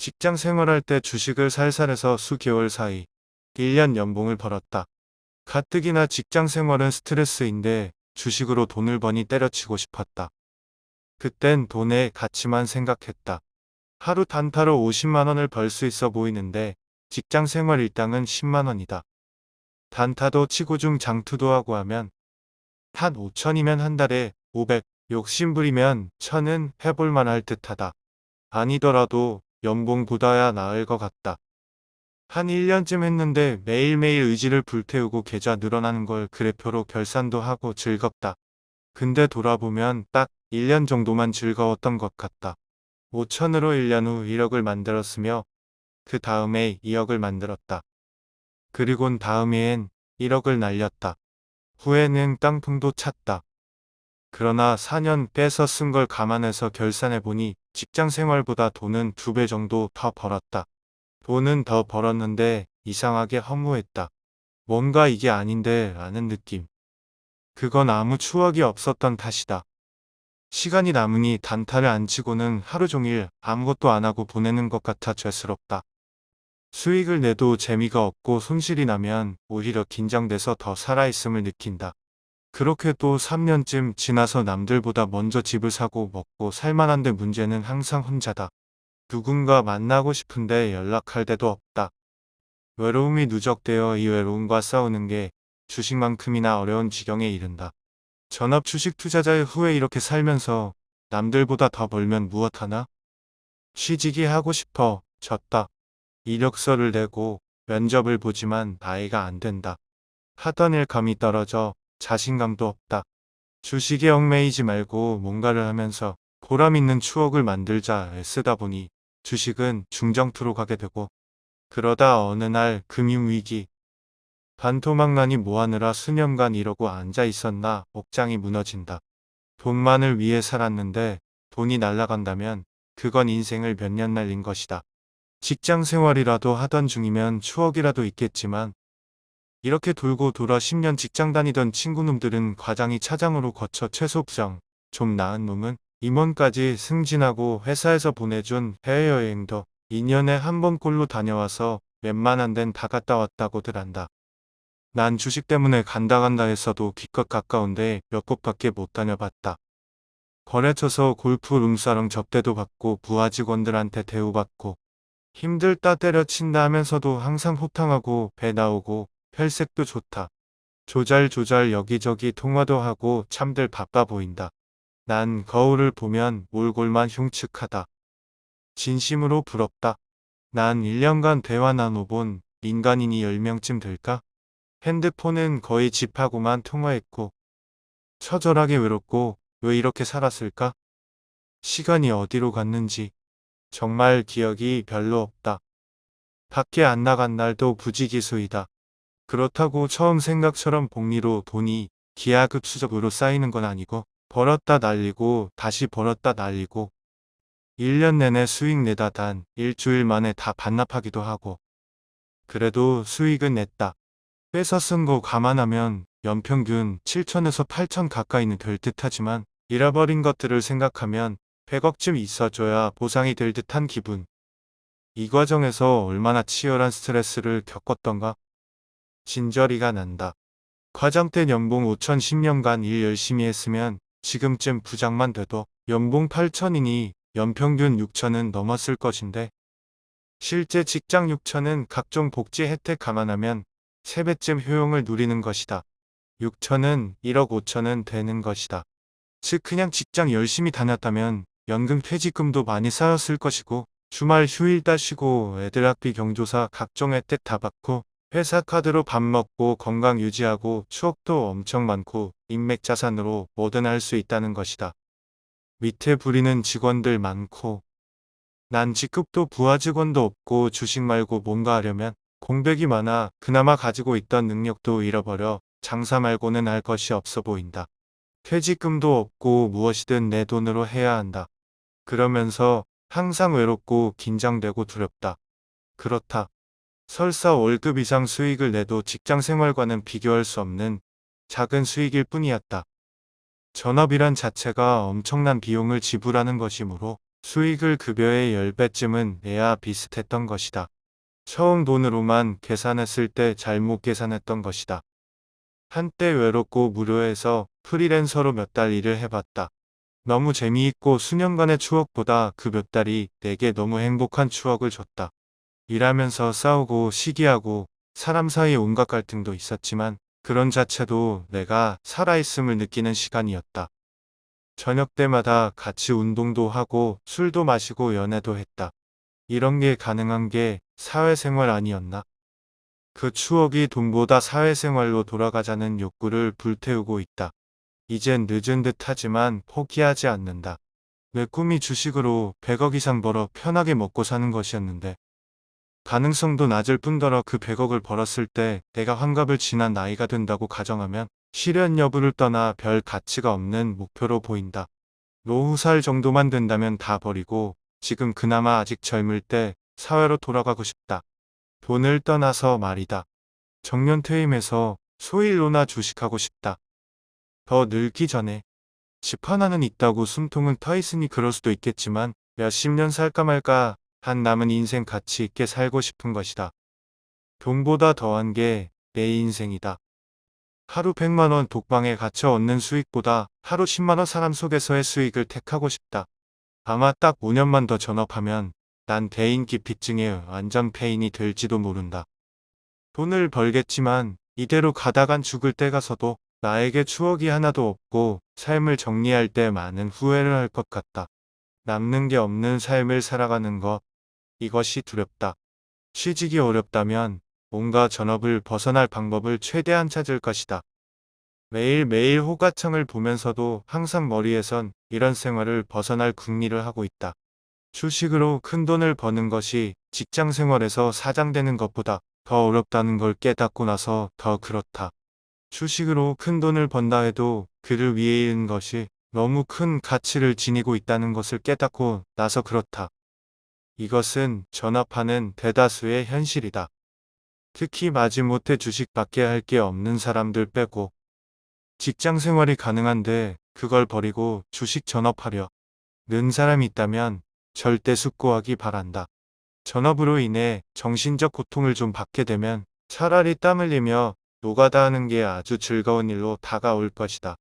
직장 생활할 때 주식을 살살해서 수개월 사이 1년 연봉을 벌었다. 가뜩이나 직장 생활은 스트레스인데 주식으로 돈을 버니 때려치고 싶었다. 그땐 돈의 가치만 생각했다. 하루 단타로 50만 원을 벌 수 있어 보이는데 직장 생활 일당은 10만 원이다. 단타도 치고 중 장투도 하고 하면 한 5천이면 한 달에 500, 욕심부리면 천은 해볼만 할 듯하다. 아니더라도 연봉 보다야 나을 것 같다. 한 1년쯤 했는데 매일매일 의지를 불태우고 계좌 늘어나는 걸 그래표로 결산도 하고 즐겁다. 근데 돌아보면 딱 1년 정도만 즐거웠던 것 같다. 5천으로 1년 후 1억을 만들었으며 그 다음에 2억을 만들었다. 그리곤 다음 해엔 1억을 날렸다. 후에는 깡통도 찼다. 그러나 4년 빼서 쓴 걸 감안해서 결산해보니 직장 생활보다 돈은 두 배 정도 더 벌었다. 돈은 더 벌었는데 이상하게 허무했다. 뭔가 이게 아닌데 라는 느낌. 그건 아무 추억이 없었던 탓이다. 시간이 남으니 단타를 안 치고는 하루 종일 아무것도 안 하고 보내는 것 같아 죄스럽다. 수익을 내도 재미가 없고 손실이 나면 오히려 긴장돼서 더 살아있음을 느낀다. 그렇게 또 3년쯤 지나서 남들보다 먼저 집을 사고 먹고 살만한데 문제는 항상 혼자다. 누군가 만나고 싶은데 연락할 데도 없다. 외로움이 누적되어 이 외로움과 싸우는 게 주식만큼이나 어려운 지경에 이른다. 전업 주식 투자자의 후에 이렇게 살면서 남들보다 더 벌면 무엇하나? 취직이 하고 싶어 졌다. 이력서를 내고 면접을 보지만 나이가 안 된다. 하던 일 감이 떨어져 자신감도 없다. 주식에 얽매이지 말고 뭔가를 하면서 보람 있는 추억을 만들자 애쓰다 보니 주식은 중정투로 가게 되고 그러다 어느 날 금융위기 반토막난이 뭐하느라 수년간 이러고 앉아 있었나 옥장이 무너진다. 돈만을 위해 살았는데 돈이 날아간다면 그건 인생을 몇 년 날린 것이다. 직장 생활이라도 하던 중이면 추억이라도 있겠지만 이렇게 돌고 돌아 10년 직장 다니던 친구놈들은 과장이 차장으로 거쳐 최소 부장, 좀 나은 놈은 임원까지 승진하고 회사에서 보내준 해외여행도 2년에 한 번꼴로 다녀와서 웬만한 데는 다 갔다 왔다고들 한다. 난 주식 때문에 간다 간다 했어도 기껏 가까운데 몇 곳밖에 못 다녀봤다. 거래쳐서 골프 룸사롱 접대도 받고 부하 직원들한테 대우받고 힘들다 때려친다 하면서도 항상 호탕하고 배 나오고 혈색도 좋다. 조잘조잘 여기저기 통화도 하고 참들 바빠 보인다. 난 거울을 보면 몰골만 흉측하다. 진심으로 부럽다. 난 1년간 대화 나눠본 인간인이 10명쯤 될까? 핸드폰은 거의 집하고만 통화했고 처절하게 외롭고 왜 이렇게 살았을까? 시간이 어디로 갔는지 정말 기억이 별로 없다. 밖에 안 나간 날도 부지기수이다. 그렇다고 처음 생각처럼 복리로 돈이 기하급수적으로 쌓이는 건 아니고 벌었다 날리고 다시 벌었다 날리고 1년 내내 수익 내다 단 일주일 만에 다 반납하기도 하고 그래도 수익은 냈다. 빼서 쓴거 감안하면 연평균 7천에서 8천 가까이는 될 듯하지만 잃어버린 것들을 생각하면 100억쯤 있어줘야 보상이 될 듯한 기분. 이 과정에서 얼마나 치열한 스트레스를 겪었던가 진저리가 난다. 과장 때 연봉 5천 10년간 일 열심히 했으면 지금쯤 부장만 돼도 연봉 8천이니 연평균 6천은 넘었을 것인데 실제 직장 6천은 각종 복지 혜택 감안하면 3배쯤 효용을 누리는 것이다. 6천은 1억 5천은 되는 것이다. 즉 그냥 직장 열심히 다녔다면 연금 퇴직금도 많이 쌓였을 것이고 주말 휴일 따시고 애들 학비 경조사 각종 혜택 다 받고 회사 카드로 밥 먹고 건강 유지하고 추억도 엄청 많고 인맥 자산으로 뭐든 할 수 있다는 것이다. 밑에 부리는 직원들 많고 난 직급도 부하 직원도 없고 주식 말고 뭔가 하려면 공백이 많아 그나마 가지고 있던 능력도 잃어버려 장사 말고는 할 것이 없어 보인다. 퇴직금도 없고 무엇이든 내 돈으로 해야 한다. 그러면서 항상 외롭고 긴장되고 두렵다. 그렇다. 설사 월급 이상 수익을 내도 직장 생활과는 비교할 수 없는 작은 수익일 뿐이었다. 전업이란 자체가 엄청난 비용을 지불하는 것이므로 수익을 급여의 10배쯤은 내야 비슷했던 것이다. 처음 돈으로만 계산했을 때 잘못 계산했던 것이다. 한때 외롭고 무료해서 프리랜서로 몇 달 일을 해봤다. 너무 재미있고 수년간의 추억보다 그 몇 달이 내게 너무 행복한 추억을 줬다. 일하면서 싸우고 시기하고 사람 사이 온갖 갈등도 있었지만 그런 자체도 내가 살아있음을 느끼는 시간이었다. 저녁 때마다 같이 운동도 하고 술도 마시고 연애도 했다. 이런 게 가능한 게 사회생활 아니었나? 그 추억이 돈보다 사회생활로 돌아가자는 욕구를 불태우고 있다. 이젠 늦은 듯 하지만 포기하지 않는다. 내 꿈이 주식으로 100억 이상 벌어 편하게 먹고 사는 것이었는데 가능성도 낮을 뿐더러 그 100억을 벌었을 때 내가 환갑을 지난 나이가 된다고 가정하면 실현 여부를 떠나 별 가치가 없는 목표로 보인다. 노후 살 정도만 된다면 다 버리고 지금 그나마 아직 젊을 때 사회로 돌아가고 싶다. 돈을 떠나서 말이다. 정년 퇴임해서 소일로나 주식하고 싶다. 더 늙기 전에 집 하나는 있다고 숨통은 터 있으니 그럴 수도 있겠지만 몇십 년 살까 말까 한 남은 인생 가치 있게 살고 싶은 것이다. 돈보다 더한 게 내 인생이다. 하루 100만원 독방에 갇혀 얻는 수익보다 하루 10만원 사람 속에서의 수익을 택하고 싶다. 아마 딱 5년만 더 전업하면 난 대인 기피증에 완전 폐인이 될지도 모른다. 돈을 벌겠지만 이대로 가다간 죽을 때 가서도 나에게 추억이 하나도 없고 삶을 정리할 때 많은 후회를 할 것 같다. 남는 게 없는 삶을 살아가는 것, 이것이 두렵다. 취직이 어렵다면 뭔가 전업을 벗어날 방법을 최대한 찾을 것이다. 매일매일 호가창을 보면서도 항상 머리에선 이런 생활을 벗어날 궁리를 하고 있다. 주식으로 큰 돈을 버는 것이 직장 생활에서 사장되는 것보다 더 어렵다는 걸 깨닫고 나서 더 그렇다. 주식으로 큰 돈을 번다 해도 그를 위해 있는 것이 너무 큰 가치를 지니고 있다는 것을 깨닫고 나서 그렇다. 이것은 전업하는 대다수의 현실이다. 특히 마지못해 주식밖에 할 게 없는 사람들 빼고 직장 생활이 가능한데 그걸 버리고 주식 전업하려 는 사람이 있다면 절대 숙고하기 바란다. 전업으로 인해 정신적 고통을 좀 받게 되면 차라리 땀 흘리며 노가다 하는 게 아주 즐거운 일로 다가올 것이다.